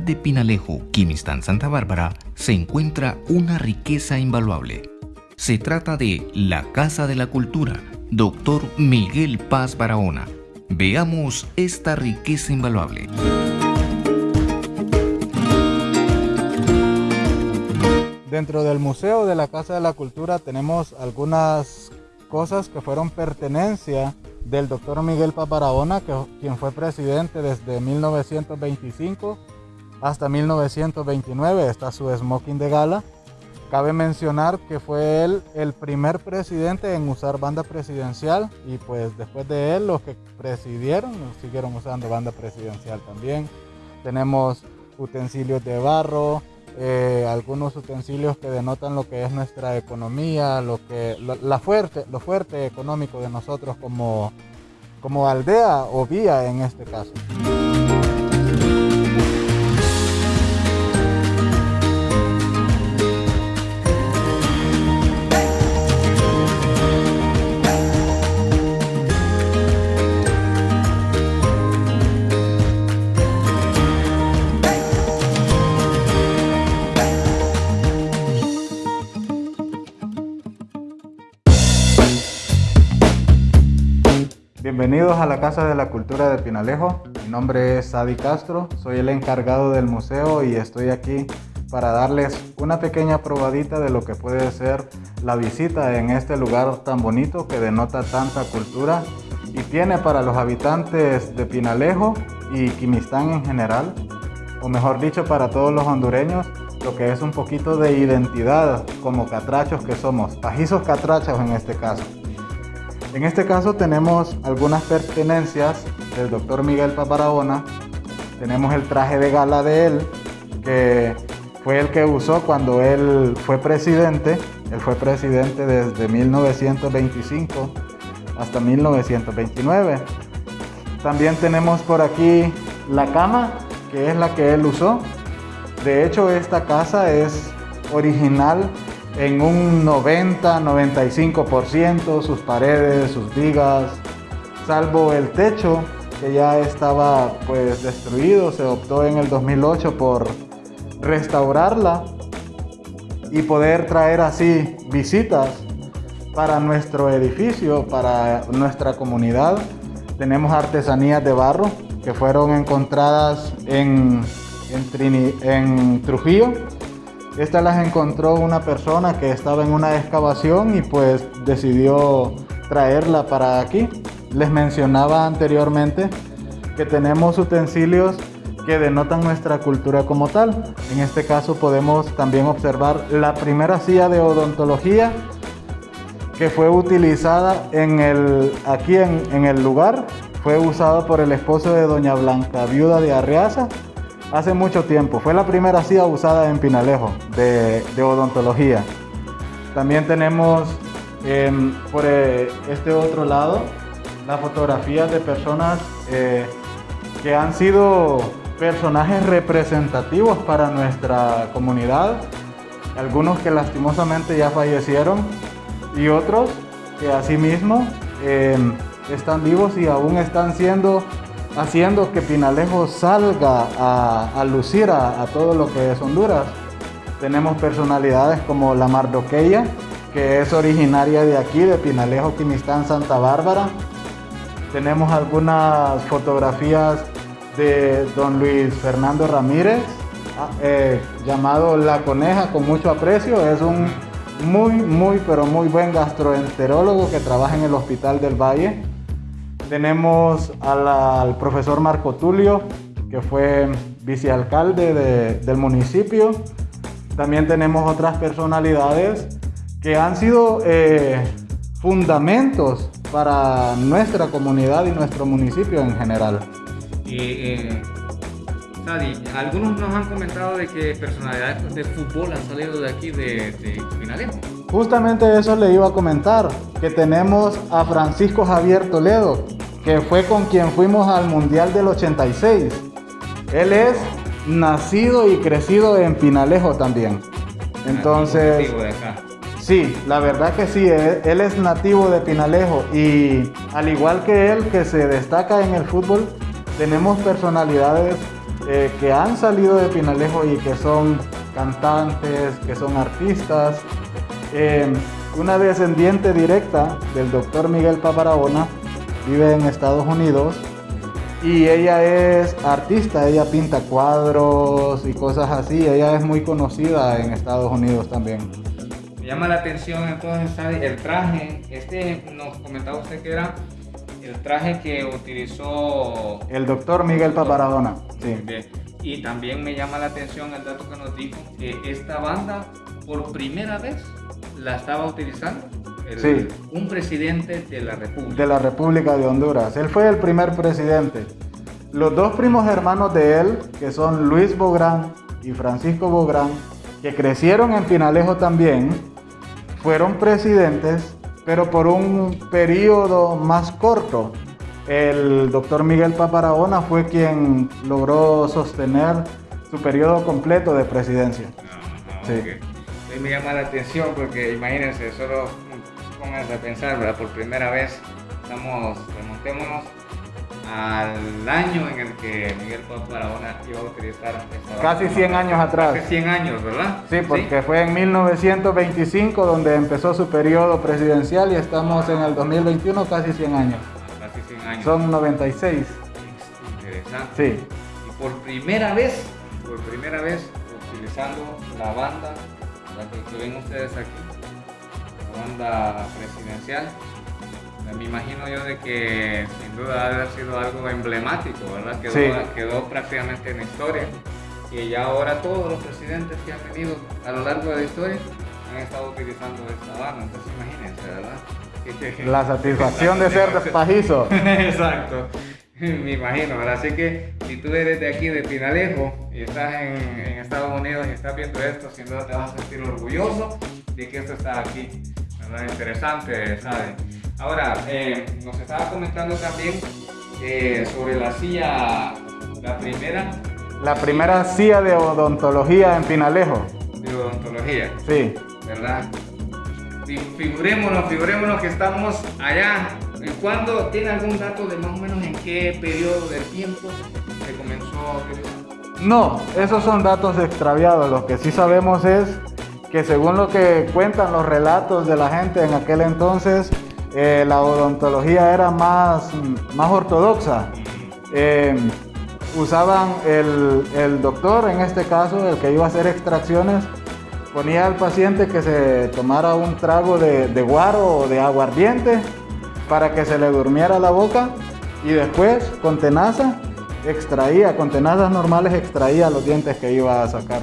de Pinalejo, Quimistán, Santa Bárbara, se encuentra una riqueza invaluable. Se trata de la Casa de la Cultura, Dr. Miguel Paz Barahona. Veamos esta riqueza invaluable. Dentro del Museo de la Casa de la Cultura tenemos algunas cosas que fueron pertenencia del doctor Miguel Paparabona, que, quien fue presidente desde 1925 hasta 1929. Está su smoking de gala. Cabe mencionar que fue él el primer presidente en usar banda presidencial y pues después de él los que presidieron siguieron usando banda presidencial también. Tenemos utensilios de barro, eh, algunos utensilios que denotan lo que es nuestra economía, lo, que, la fuerte, lo fuerte económico de nosotros como, como aldea o vía en este caso. Bienvenidos a la Casa de la Cultura de Pinalejo. Mi nombre es Sadi Castro, soy el encargado del museo y estoy aquí para darles una pequeña probadita de lo que puede ser la visita en este lugar tan bonito que denota tanta cultura y tiene para los habitantes de Pinalejo y Quimistán en general, o mejor dicho para todos los hondureños, lo que es un poquito de identidad como catrachos que somos, pajizos catrachos en este caso. En este caso tenemos algunas pertenencias del doctor Miguel Paparabona. Tenemos el traje de gala de él, que fue el que usó cuando él fue presidente. Él fue presidente desde 1925 hasta 1929. También tenemos por aquí la cama, que es la que él usó. De hecho, esta casa es original en un 90-95% sus paredes, sus vigas, salvo el techo que ya estaba pues destruido, se optó en el 2008 por restaurarla y poder traer así visitas para nuestro edificio, para nuestra comunidad. Tenemos artesanías de barro que fueron encontradas en, Trujillo estas las encontró una persona que estaba en una excavación y pues decidió traerla para aquí. Les mencionaba anteriormente que tenemos utensilios que denotan nuestra cultura como tal. En este caso podemos también observar la primera silla de odontología que fue utilizada en el, aquí en, en el lugar. Fue usada por el esposo de doña Blanca, viuda de Arriaza, hace mucho tiempo. Fue la primera silla usada en Pinalejo de, odontología. También tenemos em, por eh, este otro lado las fotografías de personas eh, que han sido personajes representativos para nuestra comunidad. Algunos que lastimosamente ya fallecieron y otros que asimismo em, están vivos y aún están siendo haciendo que Pinalejo salga a, lucir a, todo lo que es Honduras. Tenemos personalidades como la Mardoqueya, que es originaria de aquí, de Pinalejo, Quimistán, Santa Bárbara. Tenemos algunas fotografías de don Luis Fernando Ramírez, ah, eh, llamado La Coneja, con mucho aprecio. Es un muy, muy, pero muy buen gastroenterólogo que trabaja en el Hospital del Valle. Tenemos al profesor Marco Tulio, que fue vicealcalde del municipio. También tenemos otras personalidades que han sido eh, fundamentos para nuestra comunidad y nuestro municipio en general. Eh, algunos nos han comentado de que personalidades de fútbol han salido de aquí, de, de Justamente eso le iba a comentar, que tenemos a Francisco Javier Toledo, que fue con quien fuimos al Mundial del 86. Él es nacido y crecido en Pinalejo también. Entonces, sí, la verdad que sí, él, es nativo de Pinalejo y al igual que él que se destaca en el fútbol, tenemos personalidades eh, que han salido de Pinalejo y que son cantantes, que son artistas. Eh, una descendiente directa del doctor Miguel Paparabona vive en Estados Unidos y ella es artista, ella pinta cuadros y cosas así, ella es muy conocida en Estados Unidos también. Me llama la atención entonces el traje, este nos comentaba usted que era el traje que utilizó el doctor Miguel Paparabona. Sí. Y también me llama la atención el dato que nos dijo que esta banda por primera vez la estaba utilizando un presidente de la República. De la República de Honduras. Él fue el primer presidente. Los dos primos hermanos de él, que son Luis Bográn y Francisco Bográn, que crecieron en Pinalejo también, fueron presidentes, pero por un periodo más corto. El doctor Miguel Paparabona fue quien logró sostener su periodo completo de presidencia. sí. me llama la atención porque imagínense, solo pónganse a pensar, ¿verdad? Por primera vez estamos, remontémonos al año en el que Miguel Paz Barahona iba a utilizar esta Casi 100 años atrás. Casi 100 años, ¿verdad? Sí, porque fue en 1925 donde empezó su periodo presidencial y estamos en el 2021 casi 100 años. Casi 100 años. Son 96. Interesante. Sí. Y por primera vez, por primera vez, utilizando la banda, la que ven ustedes aquí, banda presidencial. Me imagino yo de que sin duda debe haber sido algo emblemático, ¿verdad? Quedó, quedó prácticamente en la historia. Y ya ahora todos los presidentes que han venido a lo largo de la historia han estado utilizando esta banda. Entonces imagínense, ¿verdad? La satisfacción de ser pajizo. Exacto. Me imagino, ¿verdad? Así que si tú eres de aquí, de Pinalejo, y estás en, en Estados Unidos y estás viendo esto, sin duda te vas a sentir orgulloso de que esto está aquí. Interesante, ¿sabes? Ahora, eh, nos estaba comentando también eh, sobre la silla, la primera. La primera silla de odontología en Pinalejo. De odontología. Sí. ¿Verdad? Figurémonos, figurémonos que estamos allá. ¿En cuándo tiene algún dato de más o menos en qué periodo del tiempo se comenzó? No, esos son datos extraviados. Lo que sí sabemos es que según lo que cuentan los relatos de la gente en aquel entonces, eh, la odontología era más, más ortodoxa. Eh, usaban el, doctor, en este caso, el que iba a hacer extracciones, ponía al paciente que se tomara un trago de, de guaro o de aguardiente para que se le durmiera la boca y después con tenaza extraía, con tenazas normales extraía los dientes que iba a sacar.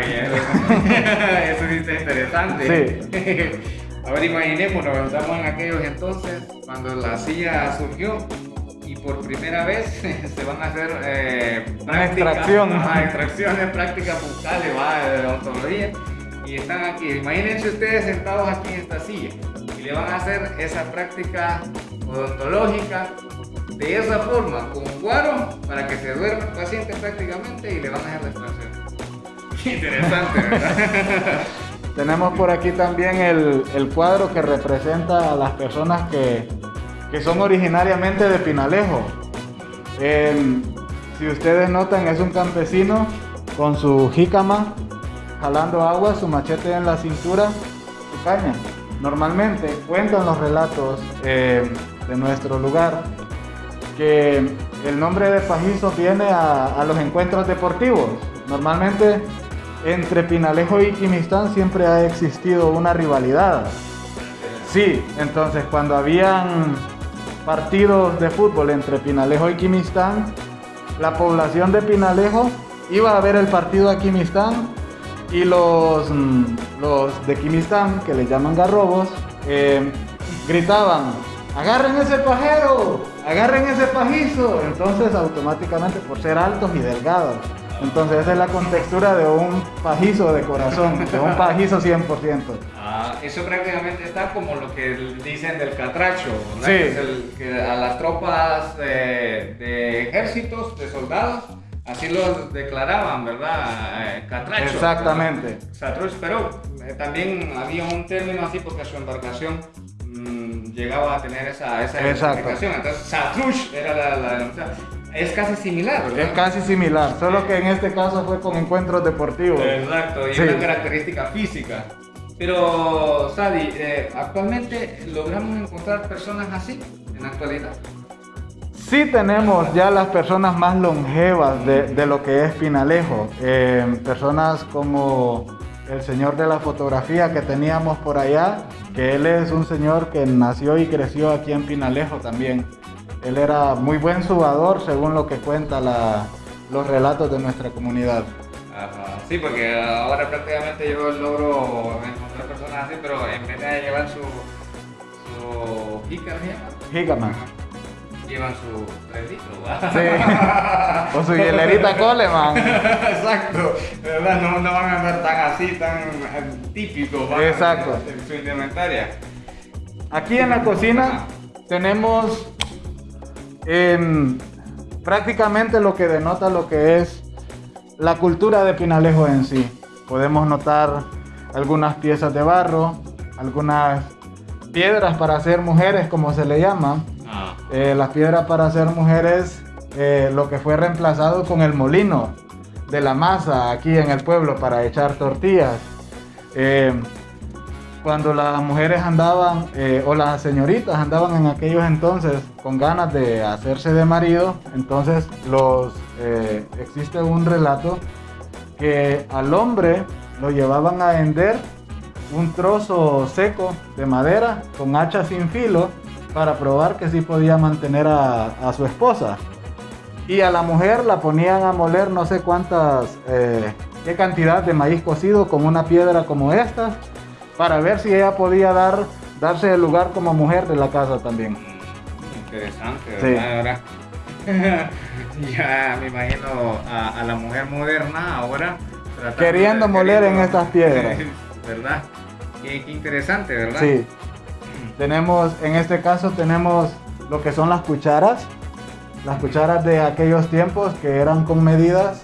eso sí está interesante. Sí. Ahora imaginémonos, estamos en aquellos entonces cuando la silla surgió y por primera vez se van a hacer eh, extracción. extracciones, prácticas bucales, va, de odontología. Y están aquí, imagínense ustedes sentados aquí en esta silla y le van a hacer esa práctica odontológica de esa forma, con guaro, para que se duerma el paciente prácticamente y le van a hacer la extracción. Interesante, ¿verdad? Tenemos por aquí también el, cuadro que representa a las personas que, son originariamente de Pinalejo. si ustedes notan, es un campesino con su jícama, jalando agua, su machete en la cintura, su caña. Normalmente cuentan los relatos eh, de nuestro lugar que el nombre de Pajizo viene a los encuentros deportivos. Normalmente entre Pinalejo y Quimistán siempre ha existido una rivalidad. Sí, entonces cuando habían partidos de fútbol entre Pinalejo y Quimistán, la población de Pinalejo iba a ver el partido a Quimistán y los, mm, los de Quimistán, que le llaman garrobos, eh, gritaban, agarren ese pajero, agarren ese pajizo. Entonces automáticamente por ser altos y delgados entonces esa es la contextura de un pajizo de corazón, de un pajizo 100%. Ah, eso prácticamente está como lo que dicen del catracho, ¿no? Sí. el, que a las tropas de, ejércitos, de soldados, así los declaraban, ¿verdad? Eh, catracho. Exactamente. Catracho, pero eh, también había un término así porque su embarcación mm, llegaba a tener esa, esa identificación. Entonces, Satrush era la, la Es casi similar, ¿verdad? Es casi similar, solo que en este caso fue con encuentros deportivos. Exacto, y Sí. una característica física. Pero, Sadi, eh, actualmente logramos encontrar personas así en la actualidad. Sí tenemos ya las personas más longevas de, de lo que es Pinalejo. Eh, personas como el señor de la fotografía que teníamos por allá, que él es un señor que nació y creció aquí en Pinalejo también. Él era muy buen subador según lo que cuenta la- los relatos de nuestra comunidad. Ajá, sí, porque ahora prácticamente yo logro encontrar personas así, pero en vez de llevar su, su. Gigaman. llevan su 3 litros. Sí. O su hielerita Coleman. Exacto, ¿verdad? No, no van a andar tan así, tan típicos ¿va? Exacto. en su indumentaria. Aquí en la cocina tenemos prácticamente lo que denota lo que es la cultura de Pinalejo en sí. Podemos notar algunas piezas de barro, algunas piedras para hacer mujeres, como se le llama. Ah, Eh, las piedras para hacer mujeres, eh, lo que fue reemplazado con el molino de la masa aquí en el pueblo para echar tortillas. Eh, cuando las mujeres andaban, eh, o las señoritas andaban en aquellos entonces con ganas de hacerse de marido, entonces los, eh, existe un relato que al hombre lo llevaban a vender un trozo seco de madera con hacha sin filo para probar que sí podía mantener a, su esposa. Y a la mujer la ponían a moler no sé cuántas, eh, qué cantidad de maíz cocido con una piedra como esta, para ver si ella podía dar, darse el lugar como mujer de la casa también. interesante, Sí. ¿verdad? Ahora, ya me imagino a, a la mujer moderna ahora Queriendo moler en estas piedras. ¿Verdad? Qué, qué interesante, ¿verdad? Sí. Tenemos, en este caso tenemos lo que son las cucharas, las cucharas de aquellos tiempos que eran con medidas.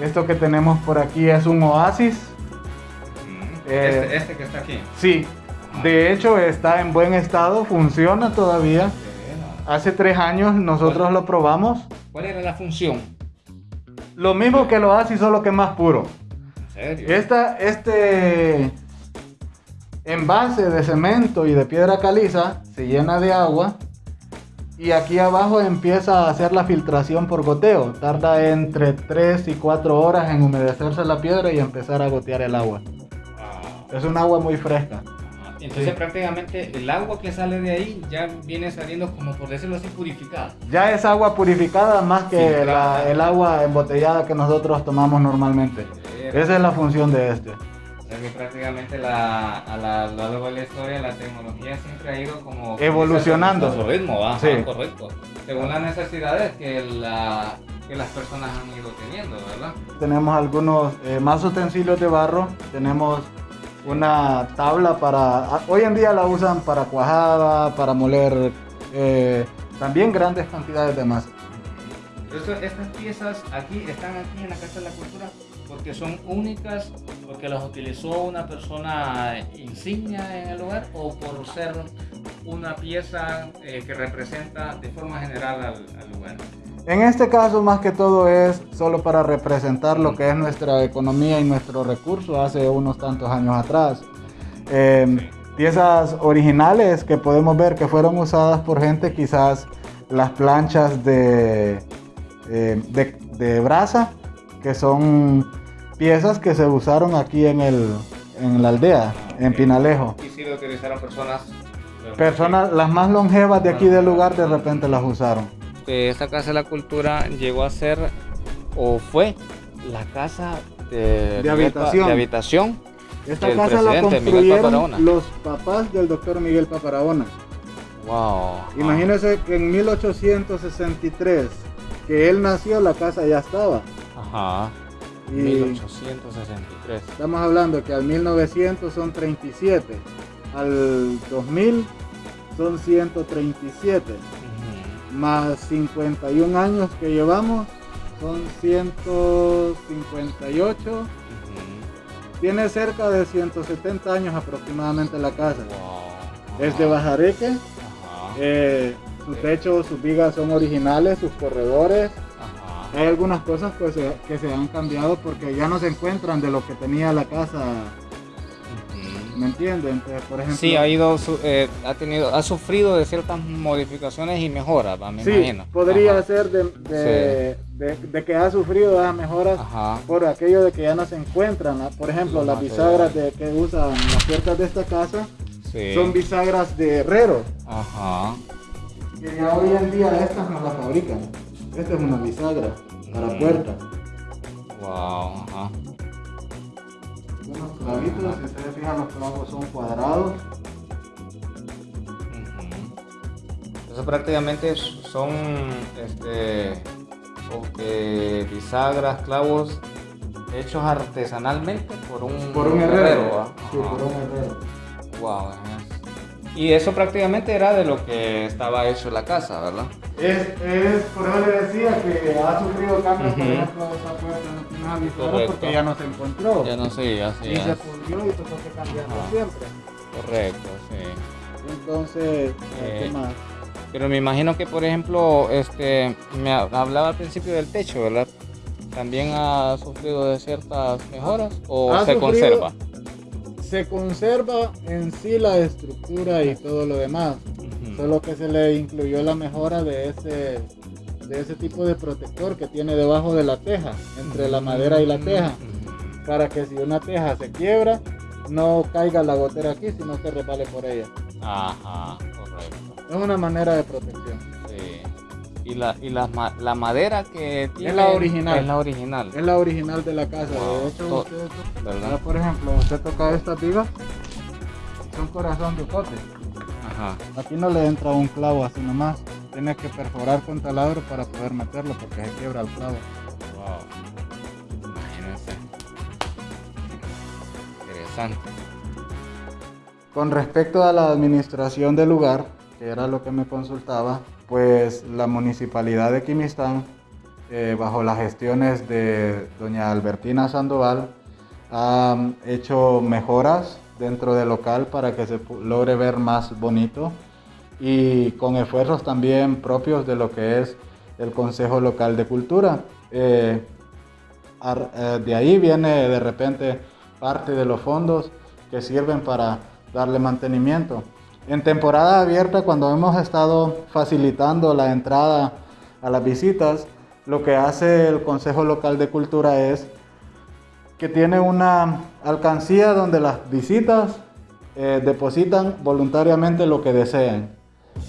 Esto que tenemos por aquí es un oasis. Eh, este, este que está aquí. Sí, de hecho está en buen estado, funciona todavía. Hace tres años nosotros lo probamos. ¿Cuál era la función? Lo mismo que el oasis, solo que más puro. ¿En serio? Esta, este envase de cemento y de piedra caliza se llena de agua y aquí abajo empieza a hacer la filtración por goteo. Tarda entre 3 y 4 horas en humedecerse la piedra y empezar a gotear el agua. Ah, Es un agua muy fresca. ajá. Entonces Sí. prácticamente el agua que sale de ahí ya viene saliendo como por decirlo así purificada. Ya es agua purificada más que la- el agua embotellada que nosotros tomamos normalmente. Esa es la función de este. O sea que prácticamente la, a la, a lo largo de la historia la tecnología siempre ha ido como Evolucionando. a su ritmo, ¿va? Sí. Ajá, correcto. Según las necesidades que, la, que las personas han ido teniendo, ¿verdad? Tenemos algunos eh, más utensilios de barro. Tenemos una tabla para... a- Hoy en día la usan para cuajada, para moler eh, también grandes cantidades de masa. Estas piezas aquí están aquí en la Casa de la Cultura porque son únicas, porque las utilizó una persona insignia en el lugar o por ser una pieza eh, que representa de forma general al, al lugar. En este caso, más que todo, es solo para representar lo que es nuestra economía y nuestro recurso hace unos tantos años atrás. Eh, Piezas originales que podemos ver que fueron usadas por gente, quizás las planchas de, eh, de, de brasa, que son piezas que se usaron aquí en, el, en la aldea, en Pinalejo. Y sí lo utilizaron personas. Personas, las más longevas de aquí del lugar, de repente las usaron. Que esta Casa de la Cultura llegó a ser o fue la casa de, De habitación. de habitación. Esta casa la construyeron los papás del doctor Miguel Paparahona. Wow. Imagínense que en 1863, que él nació, la casa ya estaba. Ajá. Y 1863. estamos hablando que al 1900 son 37, al 2000 son 137, Ujú. Más 51 años que llevamos son 158. Ujú. Tiene cerca de 170 años aproximadamente la casa. Wow. Es de. Bajareque. Eh, su techo, sus vigas son originales, sus corredores. Hay algunas cosas pues, que se han cambiado porque ya no se encuentran de lo que tenía la casa. ¿Me entienden? Entonces, por ejemplo, Sí, ha ido, eh, ha tenido, ha sufrido de ciertas modificaciones y mejoras, me sí, imagino. podría Ajá. ser de, de- de- de que ha sufrido las mejoras Ajá. por aquello de que ya no se encuentran. Por ejemplo, las bisagras de, que usan las puertas de esta casa Sí. son bisagras de herrero. Ajá. Que ya hoy en día estas no las fabrican. Esta es una bisagra para Mm. puertas. Wow. Ajá. Unos clavitos, si ustedes fijan, los clavos son cuadrados. Entonces prácticamente son este que bisagras, clavos hechos artesanalmente por un, Por un herrero. por un herrero. Wow, Y eso prácticamente era de lo que estaba hecho la casa, ¿verdad? Es, es, por eso le decía que ha sufrido cambios, por Ujú. ejemplo, esa puerta no bisagra Correcto. porque ya no se encontró. Ya no sé, ya sé. y se pudrió y tuvo que cambiarlo Ajá. siempre. Correcto, sí. Entonces, ¿qué Eh, más? Pero me imagino que, por ejemplo, este, me ha- hablaba al principio del techo, ¿verdad? ¿También ha sufrido de ciertas mejoras o Ha se sufrido- conserva? Se conserva en sí la estructura y todo lo demás. Solo que se le incluyó la mejora de ese, de ese tipo de protector que tiene debajo de la teja, entre la madera y la teja, para que si una teja se quiebra, no caiga la gotera aquí, sino que resbale por ella. Ajá, correcto. Es una manera de protección. Y la, y la, la madera que tiene la original. Es la original, Es la original de la casa. Wow. De hecho, usted, por ejemplo, usted toca estas vigas, son corazón de cote. Ajá. Aquí no le entra un clavo así nomás. Tiene que perforar con taladro para poder meterlo porque se quiebra el clavo. Wow. Imagínense. Interesante. Con respecto a la administración del lugar, que era lo que me consultaba, pues la municipalidad de Quimistán, eh, bajo las gestiones de doña Albertina Sandoval, ha hecho mejoras dentro del local para que se logre ver más bonito y con esfuerzos también propios de lo que es el Consejo Local de Cultura. Eh, eh, de ahí viene de repente parte de los fondos que sirven para darle mantenimiento. En temporada abierta, cuando hemos estado facilitando la entrada a las visitas, lo que hace el Consejo Local de Cultura es que tiene una alcancía donde las visitas eh, depositan voluntariamente lo que deseen.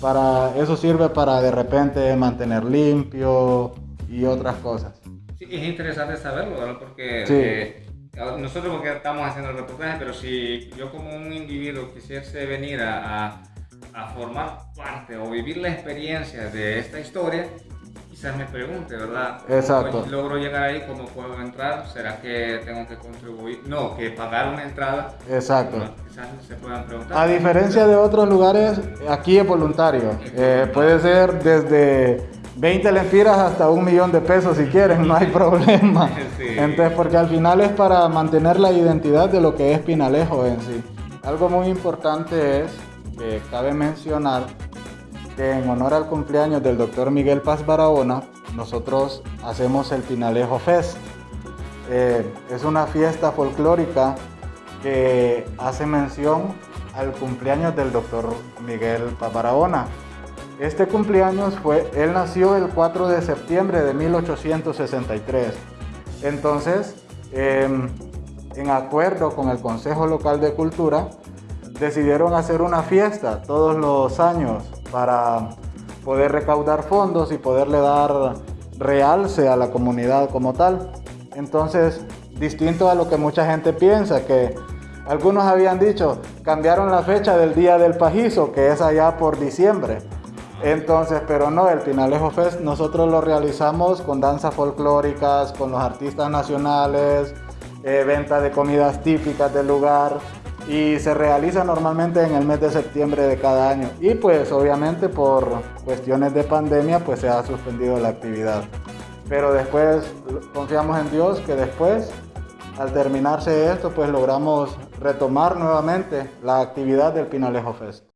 Para, eso sirve para de repente mantener limpio y otras cosas. Sí, es interesante saberlo, ¿verdad? Porque Sí. eh, nosotros porque estamos haciendo el reportaje, pero si yo como un individuo quisiese venir a, a- a formar parte o vivir la experiencia de esta historia, quizás me pregunte, ¿verdad? ¿Cómo Exacto. logro llegar ahí, ¿cómo puedo entrar? ¿Será que tengo que contribuir? No, que pagar una entrada. Exacto. Bueno, Quizás se puedan preguntar. A diferencia de otros lugares, aquí es voluntario. Eh, puede ser desde 20 lempiras hasta un millón de pesos si quieren, no hay problema. Sí. Entonces, porque al final es para mantener la identidad de lo que es Pinalejo en sí. Algo muy importante es que cabe mencionar que en honor al cumpleaños del doctor Miguel Paz Barahona, nosotros hacemos el Pinalejo Fest. Eh, es una fiesta folclórica que hace mención al cumpleaños del doctor Miguel Paz Barahona. Este cumpleaños fue, él nació el 4 de septiembre de 1863. Entonces, em, en acuerdo con el Consejo Local de Cultura, decidieron hacer una fiesta todos los años para poder recaudar fondos y poderle dar realce a la comunidad como tal. Entonces, distinto a lo que mucha gente piensa, que algunos habían dicho, cambiaron la fecha del Día del Pajizo, que es allá por diciembre. Entonces, pero no, el Pinalejo Fest nosotros lo realizamos con danzas folclóricas, con los artistas nacionales, eh, venta de comidas típicas del lugar y se realiza normalmente en el mes de septiembre de cada año. Y pues obviamente por cuestiones de pandemia pues se ha suspendido la actividad. Pero después confiamos en Dios que después al terminarse esto pues logramos retomar nuevamente la actividad del Pinalejo Fest.